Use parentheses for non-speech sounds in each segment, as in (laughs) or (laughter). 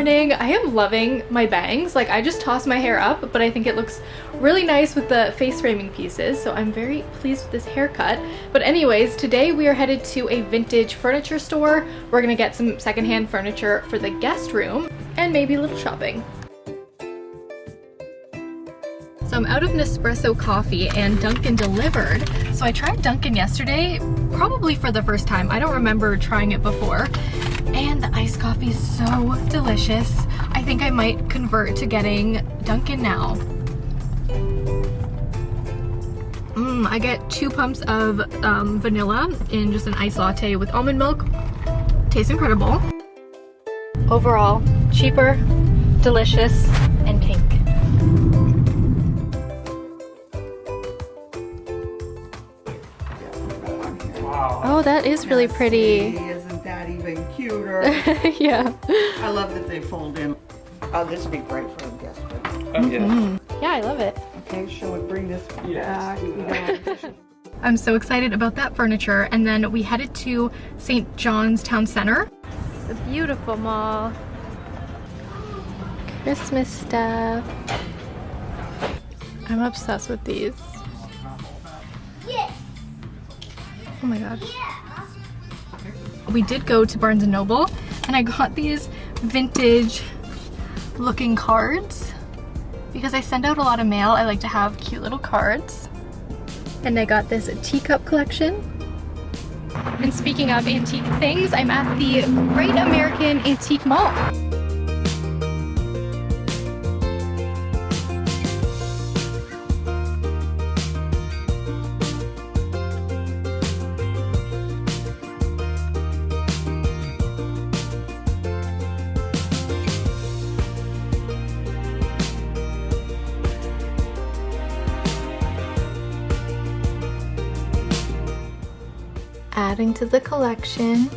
morning. I am loving my bangs. Like I just tossed my hair up, but I think it looks really nice with the face framing pieces. So I'm very pleased with this haircut. But anyways, today we are headed to a vintage furniture store. We're gonna get some secondhand furniture for the guest room and maybe a little shopping. So I'm out of Nespresso coffee and Dunkin' delivered. So I tried Dunkin' yesterday, probably for the first time. I don't remember trying it before. And the iced coffee is so delicious. I think I might convert to getting Dunkin' now. Mmm, I get two pumps of um, vanilla in just an iced latte with almond milk. Tastes incredible. Overall, cheaper, delicious, and pink. Oh, that is really pretty. Isn't that even cuter? yeah. I love that they fold in. Oh, this would be great for a guest room. Oh, yeah. Mm-hmm. Yeah, I love it. Okay, shall we bring this Yes. back? (laughs) I'm so excited about that furniture. And then we headed to St. John's Town Center. It's a beautiful mall. Christmas stuff. I'm obsessed with these. Oh my gosh. We did go to Barnes & Noble and I got these vintage looking cards because I send out a lot of mail. I like to have cute little cards. And I got this teacup collection. And speaking of antique things, I'm at the Great American Antique Mall. Adding to the collection.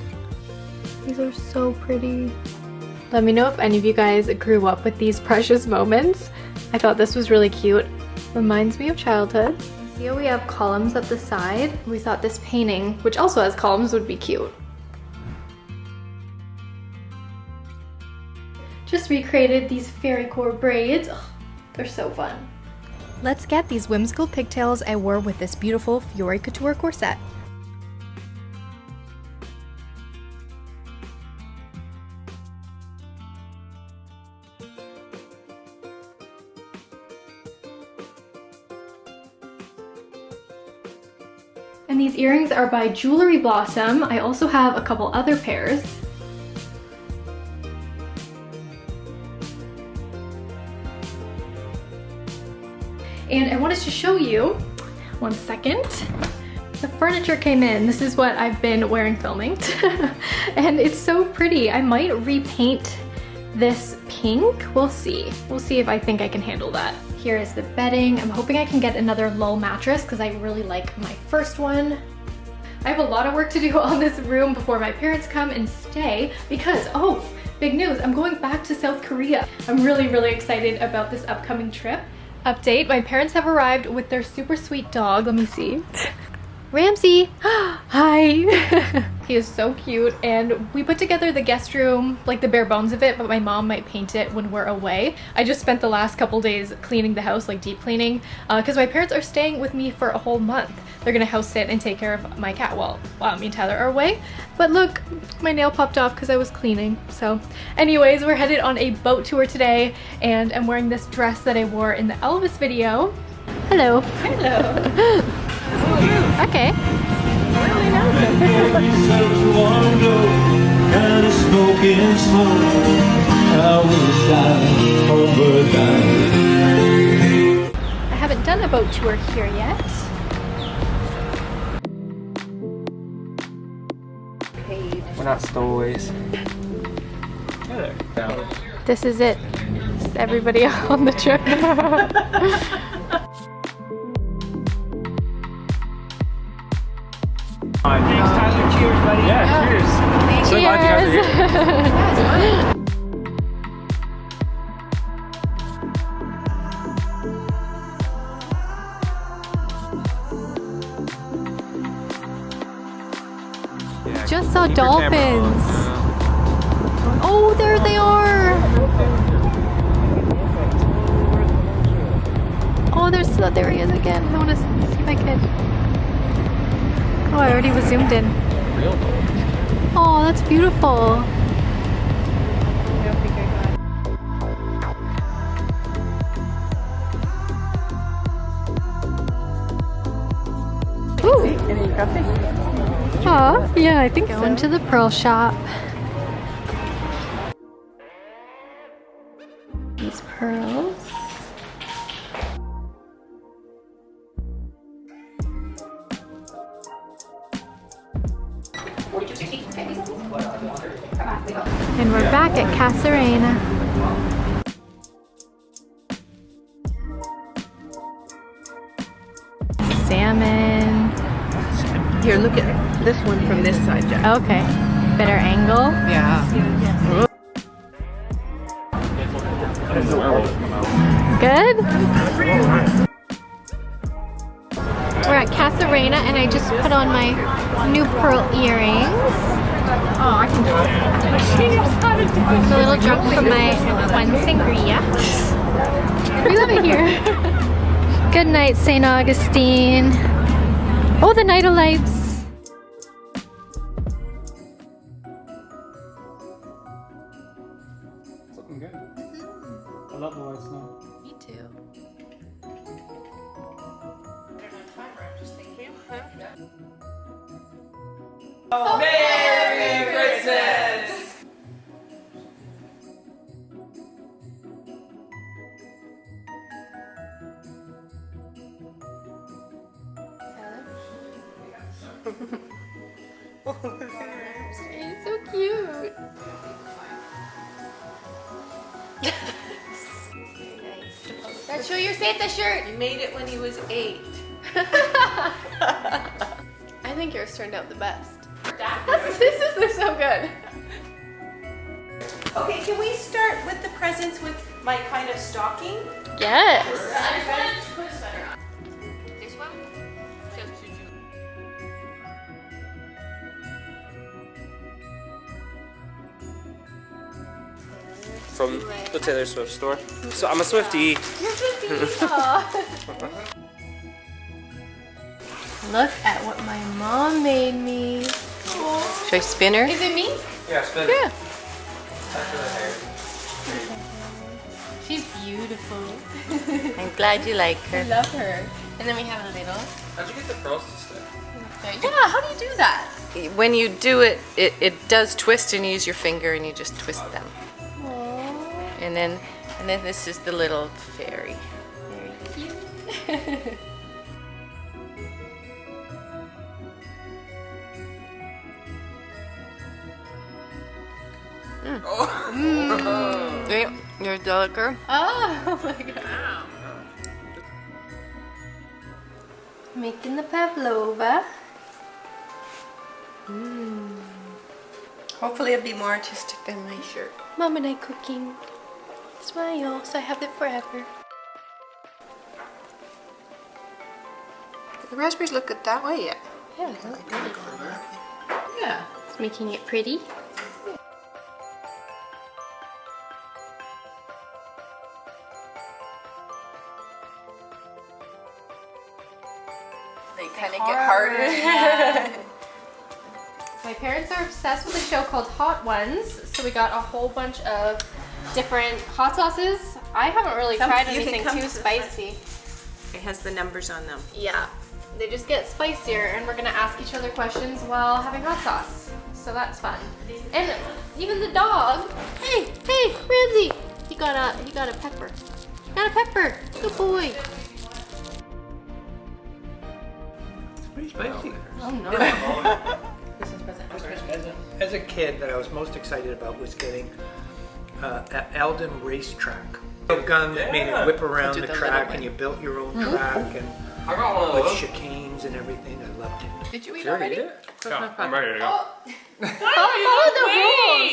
These are so pretty. Let me know if any of you guys grew up with these precious moments. I thought this was really cute. Reminds me of childhood. Here we have columns at the side? We thought this painting, which also has columns, would be cute. Just recreated these fairy core braids. Ugh, they're so fun. Let's get these whimsical pigtails I wore with this beautiful Fiore Couture corset. Are by Jewelry Blossom. I also have a couple other pairs. And I wanted to show you, one second, the furniture came in. This is what I've been wearing filming. (laughs) and it's so pretty. I might repaint this pink. We'll see. We'll see if I think I can handle that. Here is the bedding. I'm hoping I can get another low mattress because I really like my first one. I have a lot of work to do (laughs) on this room before my parents come and stay because, oh, big news, I'm going back to South Korea. I'm really, really excited about this upcoming trip. Update, my parents have arrived with their super sweet dog. Let me see. (laughs) Ramsey, (gasps) hi. (laughs) he is so cute and we put together the guest room, like the bare bones of it, but my mom might paint it when we're away. I just spent the last couple days cleaning the house, like deep cleaning, because uh, my parents are staying with me for a whole month. They're gonna house sit and take care of my cat while, while me and Tyler are away. But look, my nail popped off because I was cleaning. So anyways, we're headed on a boat tour today and I'm wearing this dress that I wore in the Elvis video. Hello. Hello. (laughs) Okay. Really I haven't done a boat tour here yet. We're not stowaways. This is it. This is everybody (laughs) on the trip. (laughs) Fine. Thanks, Tyler. Cheers, buddy. Yeah, yeah. cheers. Thank so glad you guys are here. just saw dolphins. Oh, there they are. Oh, there's, oh, there he is again. I want to see my kid. Oh, I already was zoomed in. Oh, that's beautiful. Oh, yeah, I think Going to the pearl shop. These pearls. Here, look at this one from this side, Jack. Okay. Better angle. Yeah. Good? We're at Casa Reina and I just put on my new pearl earrings. Oh, I can do it. I'm a little drunk from my one sangria. We love it here. (laughs) Good night, St. Augustine. Oh, the night of lights. (laughs) He's so cute. Let's show your Santa shirt. You made it when he was eight. (laughs) I think yours turned out the best. This, (laughs) this is they're so good. Okay, can we start with the presents with my kind of stocking? Yes. This one? from the Taylor Swift store. So I'm a Swiftie. (laughs) Look at what my mom made me. Should I spin her? Is it me? Yeah, spin. Yeah. She's beautiful. (laughs) I'm glad you like her. I love her. And then we have a little. How'd you get the pearls to stick? Yeah, how do you do that? When you do it, it, it does twist and you use your finger and you just twist them. Aww. And then, and then this is the little fairy. (laughs) Mm. You're a darker. Oh, (laughs) my god. Making the pavlova. Hopefully it'll be more artistic than my shirt. Mom and I cooking. Smile, so I have it forever. The raspberries look good that way yet. Yeah, Yeah. it's making it pretty. Kind of get. My parents are obsessed with a show called Hot Ones, so we got a whole bunch of different hot sauces. I haven't really Come- tried anything too to spicy. It has the numbers on them. Yeah, they just get spicier, and we're gonna ask each other questions while having hot sauce. So that's fun. And even the dog. Hey, hey, Ramsey! He got a he got a pepper. Got a pepper. Good boy. (laughs) Pretty spicy. As a kid, that I was most excited about was getting uh, a Alden racetrack. A gun that made it whip around the the track and you built your own track and I got one of with those. chicanes and everything. I loved it. Did you eat Did already already? eat it? Yeah, I'm ready to go. (laughs) (laughs) Follow the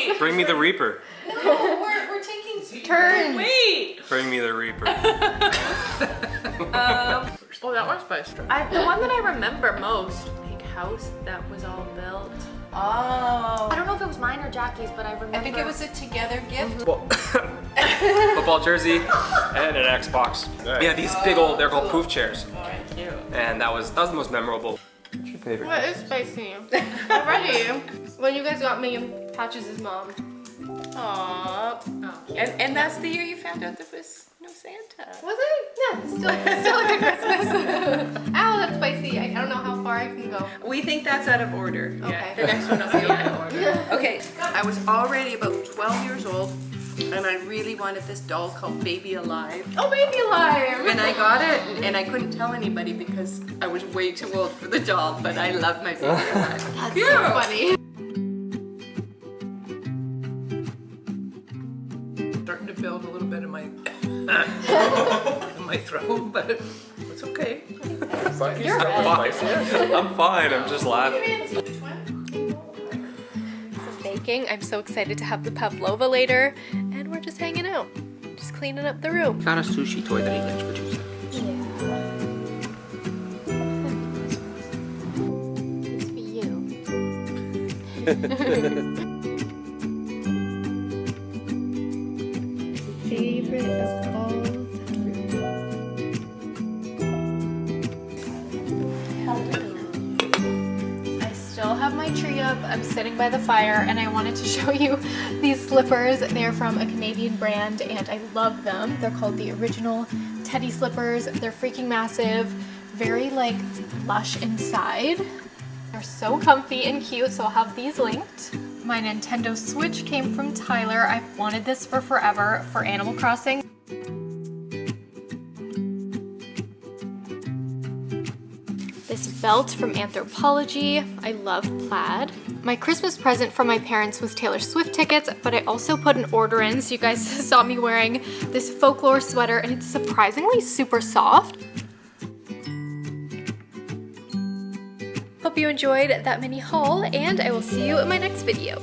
rules. Bring me the Reaper. we're, we're taking Turns. Wait. Bring me the Reaper. Oh, that was spicy. I, the one that I remember most, big house that was all built. Oh. I don't know if it was mine or Jackie's, but I remember. I think it was a together gift. Football (laughs) football jersey, and an Xbox. Yeah, these big old, they're called poof chairs. Oh, cute. And that was that was the most memorable. What's your favorite? What is spicy? Already. When you guys got me and Patches' mom. Aww. And, and that's the year you found out there was no Santa. Was it? Yeah, still, still a good Christmas. (laughs) Ow, that's spicy. I, I don't know how far I can go. We think that's out of order. Okay. The next one will be out of order. (laughs) Okay, I was already about 12 years old and I really wanted this doll called Baby Alive. Oh, baby alive. And I got it and I couldn't tell anybody because I was way too old for the doll, but I love my Baby (laughs) Alive. That's so funny. Starting to build a little bit of my (laughs) in my throat, but it's okay. You're red. I'm fine. I'm just laughing. Some baking. I'm so excited to have the pavlova later. And we're just hanging out. Just cleaning up the room. Got a sushi toy that he likes for Tuesday. It's for you. Favorite I'm sitting by the fire and I wanted to (laughs) show you these slippers. They're from a Canadian brand and I love them. They're called the original teddy slippers. They're freaking massive, very like lush inside. They're so comfy and cute, so I'll have these linked. My Nintendo Switch came from Tyler. I've wanted this for forever for Animal Crossing. This belt from Anthropologie. I love plaid. My Christmas present from my parents was Taylor Swift tickets, but I also put an order in, so you guys (laughs) saw me wearing this folklore sweater, and it's surprisingly super soft. Hope you enjoyed that mini haul, and I will see you in my next video.